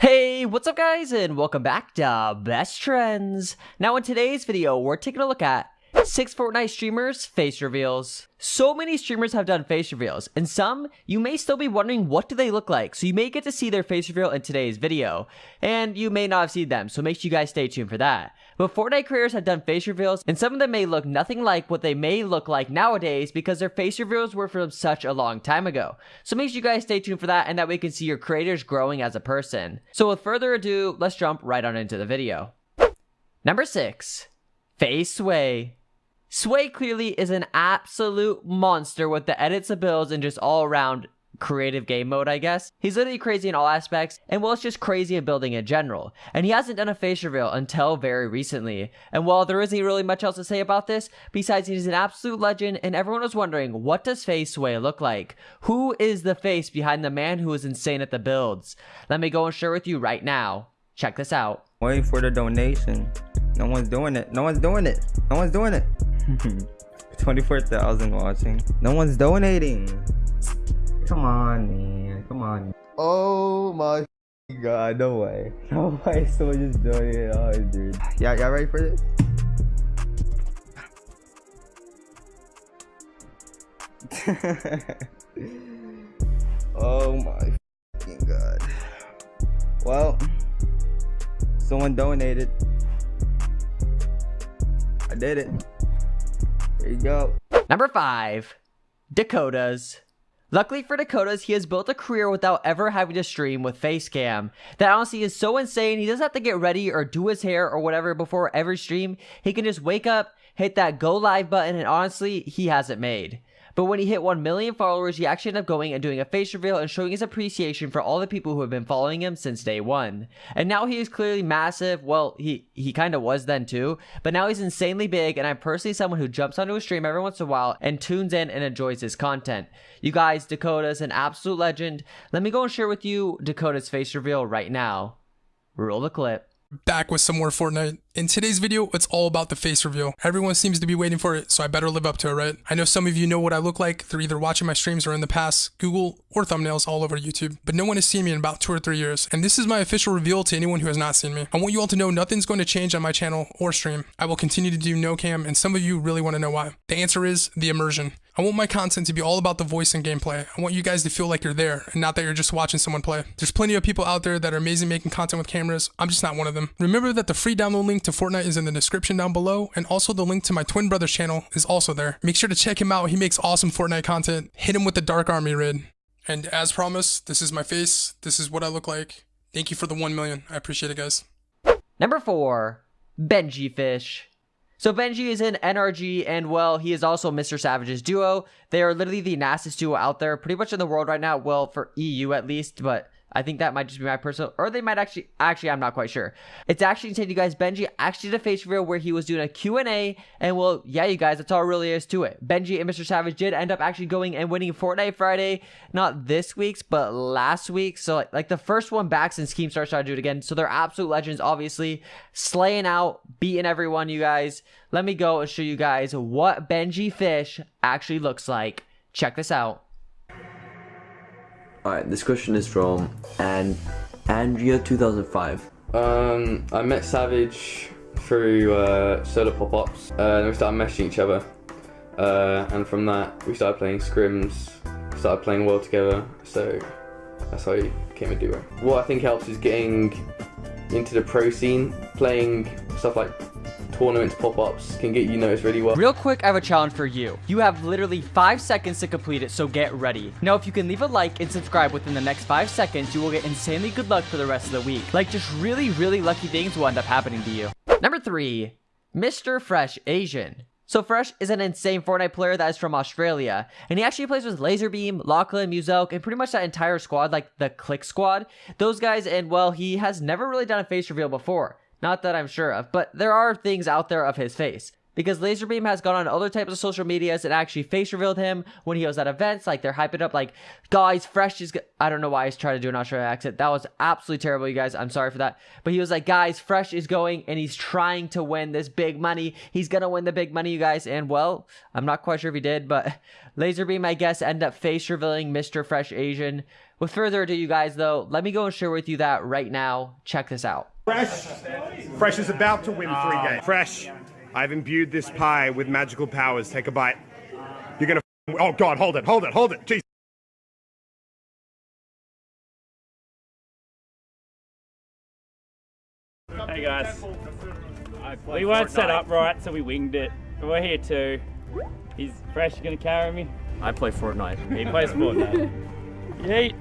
Hey, what's up guys and welcome back to Best Trends. Now in today's video, we're taking a look at 6 Fortnite streamers face reveals. So many streamers have done face reveals, and some you may still be wondering what do they look like, so you may get to see their face reveal in today's video, and you may not have seen them, so make sure you guys stay tuned for that. But Fortnite creators have done face reveals, and some of them may look nothing like what they may look like nowadays because their face reveals were from such a long time ago. So make sure you guys stay tuned for that, and that way you can see your creators growing as a person. So with further ado, let's jump right on into the video. Number 6. FaZe Sway Sway clearly is an absolute monster with the edits abilities and just all around creative game mode, I guess. He's literally crazy in all aspects, and well, it's just crazy in building in general. And he hasn't done a face reveal until very recently. And while there isn't really much else to say about this, besides he's an absolute legend, and everyone was wondering, what does FaZe Sway look like? Who is the face behind the man who is insane at the builds? Let me go and share with you right now. Check this out. Waiting for the donation. No one's doing it. No one's doing it. No one's doing it. 24,000 watching. No one's donating. Come on, man. Come on. Oh my god. No way. No way. Someone just donated. Oh, dude. Yeah, y'all ready for this? oh my god. Well, someone donated. I did it. There you go. Number 5. Dakotaz. Luckily for Dakotaz, he has built a career without ever having to stream with Facecam. That honestly is so insane. He doesn't have to get ready or do his hair or whatever before every stream. He can just wake up, hit that go live button, and honestly, he has it made. But when he hit 1 million followers, he actually ended up going and doing a face reveal and showing his appreciation for all the people who have been following him since day one. And now he is clearly massive. Well, he, he kind of was then too, but now he's insanely big. And I'm personally someone who jumps onto a stream every once in a while and tunes in and enjoys his content. You guys, Dakota's an absolute legend. Let me go and share with you Dakota's face reveal right now. Roll the clip back with some more Fortnite. In today's video, it's all about the face reveal. Everyone seems to be waiting for it, so I better live up to it, right? I know some of you know what I look like through either watching my streams or in the past, Google, or thumbnails all over YouTube, but no one has seen me in about two or three years, and this is my official reveal to anyone who has not seen me. I want you all to know nothing's going to change on my channel or stream. I will continue to do no cam, and some of you really want to know why. The answer is the immersion. I want my content to be all about the voice and gameplay. I want you guys to feel like you're there and not that you're just watching someone play. There's plenty of people out there that are amazing making content with cameras. I'm just not one of them. Remember that the free download link to Fortnite is in the description down below and also the link to my twin brother's channel is also there. Make sure to check him out. He makes awesome Fortnite content. Hit him with the Dark Army rid. And as promised, this is my face. This is what I look like. Thank you for the 1 million. I appreciate it, guys. Number 4. Benji Fish. So Benji is in NRG, and well, he is also Mr. Savage's duo. They are literally the nastiest duo out there, pretty much in the world right now. Well, for EU at least, but I think that might just be my personal, or they might actually, actually, I'm not quite sure. It's actually you guys, Benji actually did a face reveal where he was doing a Q&A, and well, yeah, you guys, that's all really is to it. Benji and Mr. Savage did end up actually going and winning Fortnite Friday, not this week's, but last week. So like, like the first one back since Keemstar started to do it again. So they're absolute legends, obviously, slaying out, beating everyone, you guys. Let me go and show you guys what Benji Fish actually looks like. Check this out. Alright, this question is from and Andrea 2005. Um, I met Savage through uh, solo pop-ups, uh, and we started meshing each other. Uh, and from that, we started playing scrims, started playing well together. So that's how we became a duo. What I think helps is getting into the pro scene, playing stuff like tournaments pop-ups can get you noticed really well. Real quick, I have a challenge for you. You have literally 5 seconds to complete it, so get ready. Now, if you can leave a like and subscribe within the next 5 seconds, you will get insanely good luck for the rest of the week. Like, just really, really lucky things will end up happening to you. Number 3. Mr. Fresh Asian. So Fresh is an insane Fortnite player that is from Australia, and he actually plays with Lazarbeam, Lachlan, Muselk, and pretty much that entire squad, like the Click Squad. Those guys, and well, he has never really done a face reveal before. Not that I'm sure of, but there are things out there of his face. Because Lazarbeam has gone on other types of social medias and actually face revealed him when he was at events. Like they're hyping up, like, guys, Fresh is. I don't know why he's trying to do an Australian accent. That was absolutely terrible, you guys. I'm sorry for that. But he was like, guys, Fresh is going and he's trying to win this big money. He's gonna win the big money, you guys. And well, I'm not quite sure if he did, but Lazarbeam, I guess, ended up face revealing Mr. Fresh Asian With further ado, you guys, though, let me go and share with you that right now. Check this out. Fresh. Fresh is about to win three games. Fresh. I've imbued this pie with magical powers. Take a bite. You're gonna. Oh God! Hold it! Hold it! Hold it! Jeez. Hey guys. We weren't set up right, so we winged it. But we're here too. He's fresh, gonna carry me. I play Fortnite. He plays Fortnite. Yeet.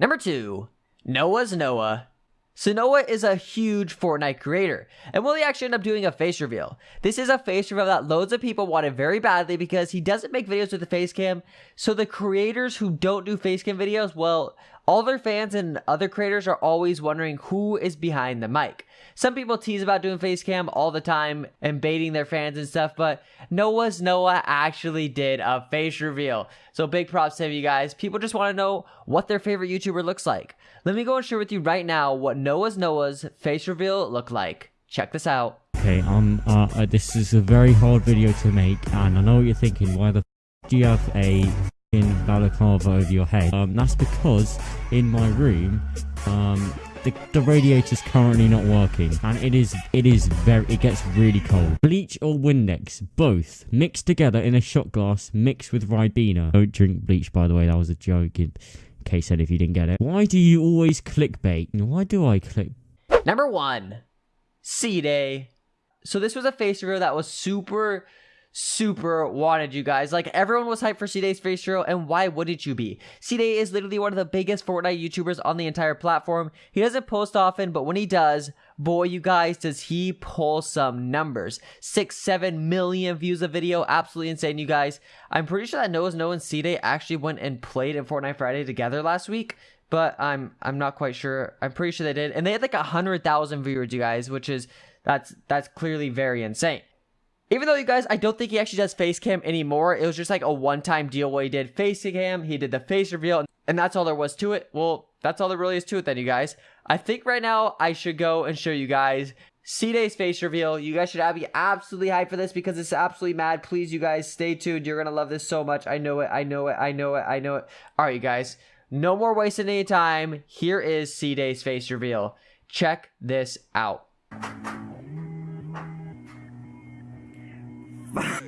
Number two, Noah's Noah. So Noah is a huge Fortnite creator, and will he actually end up doing a face reveal? This is a face reveal that loads of people wanted very badly because he doesn't make videos with the face cam. So the creators who don't do face cam videos, well, all their fans and other creators are always wondering who is behind the mic. Some people tease about doing face cam all the time and baiting their fans and stuff, but Noah's Noah actually did a face reveal. So big props to you guys. People just want to know what their favorite YouTuber looks like. Let me go and share with you right now what Noah's Noah's face reveal looked like. Check this out. Okay, um, uh, uh, this is a very hard video to make, and I know what you're thinking. Why the do you have a balaclava over your head? Um, that's because in my room, um, the, the radiator's currently not working and it is it is very it gets really cold. Bleach or windex both mixed together in a shot glass mixed with ribena. Don't drink bleach by the way that was a joke in case any of you didn't get it. Why do you always clickbait? Why do i click? Number one, Ceeday. So this was a face reveal that was super super wanted you guys. Like everyone was hyped for Ceeday's face reveal, and why wouldn't you be? Ceeday is literally one of the biggest Fortnite YouTubers on the entire platform. He doesn't post often, but when he does, boy, you guys, does he pull some numbers. Six, seven million views a video. Absolutely insane, you guys. I'm pretty sure that Noah's Noah and Ceeday actually went and played in Fortnite Friday together last week but I'm I'm not quite sure. I'm pretty sure they did, and they had like a hundred thousand viewers, you guys, which is that's that's clearly very insane. Even though you guys, I don't think he actually does face cam anymore. It was just like a one-time deal where he did face cam, he did the face reveal, and that's all there was to it. Well, that's all there really is to it then, you guys. I think right now I should go and show you guys Ceeday's face reveal. You guys should be absolutely hyped for this because it's absolutely mad. Please, you guys, stay tuned. You're going to love this so much. I know it. I know it. I know it. I know it. All right, you guys. No more wasting any time. Here is Ceeday's face reveal. Check this out.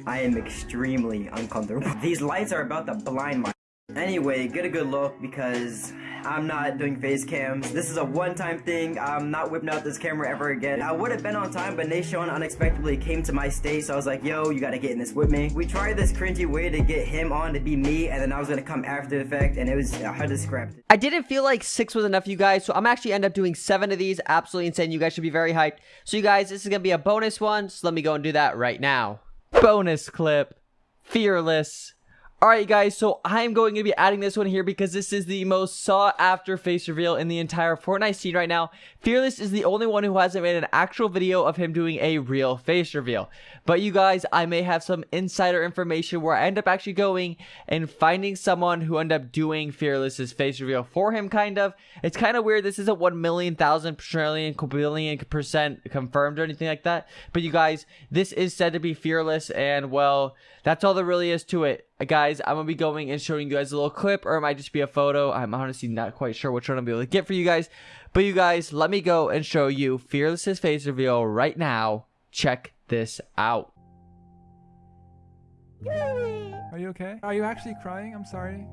I am extremely uncomfortable. These lights are about to blind my Anyway, get a good look because I'm not doing face cams. This is a one-time thing. I'm not whipping out this camera ever again. I would have been on time, but Nation unexpectedly came to my state, so I was like, yo, you gotta get in this with me. We tried this cringy way to get him on to be me, and then I was gonna come after the fact, and it was, uh, I had to scrap it. I didn't feel like six was enough, you guys, so I'm actually end up doing seven of these. Absolutely insane. You guys should be very hyped. So you guys, this is gonna be a bonus one, so let me go and do that right now. Bonus clip. Fearless. Alright guys, so I'm going to be adding this one here because this is the most sought after face reveal in the entire Fortnite scene right now. Fearless is the only one who hasn't made an actual video of him doing a real face reveal. But you guys, I may have some insider information where I end up actually going and finding someone who end up doing Fearless's face reveal for him kind of. It's kind of weird, this isn't 1 million, thousand, trillion, billion percent confirmed or anything like that. But you guys, this is said to be Fearless and well, that's all there really is to it. Guys, I'm going to be going and showing you guys a little clip, or it might just be a photo. I'm honestly not quite sure which one I'll be able to get for you guys. But you guys, let me go and show you Fearless's face reveal right now. Check this out. Are you okay? Are you actually crying? I'm sorry.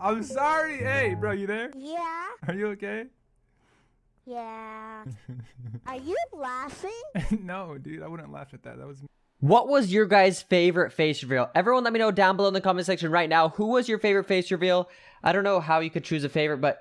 I'm sorry. Hey, bro, you there? Yeah. Are you okay? Yeah. Are you laughing? no, dude, I wouldn't laugh at that. That was what was your guys' favorite face reveal? Everyone let me know down below in the comment section right now. Who was your favorite face reveal? I don't know how you could choose a favorite, but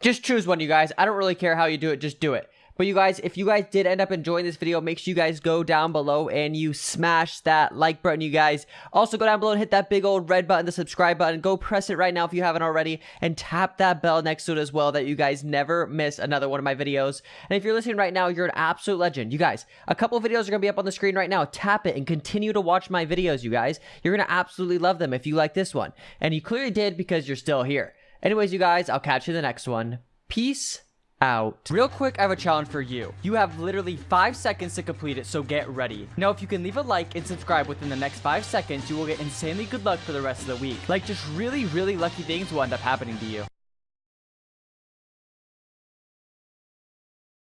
just choose one, you guys. I don't really care how you do it. Just do it. But you guys, if you guys did end up enjoying this video, make sure you guys go down below and you smash that like button, you guys. Also, go down below and hit that big old red button, the subscribe button. Go press it right now if you haven't already. And tap that bell next to it as well that you guys never miss another one of my videos. And if you're listening right now, you're an absolute legend. You guys, a couple videos are going to be up on the screen right now. Tap it and continue to watch my videos, you guys. You're going to absolutely love them if you like this one. And you clearly did because you're still here. Anyways, you guys, I'll catch you in the next one. Peace out. Real quick, I have a challenge for you. You have literally five seconds to complete it, so get ready. Now, if you can leave a like and subscribe within the next five seconds, you will get insanely good luck for the rest of the week. Like, just really, really lucky things will end up happening to you.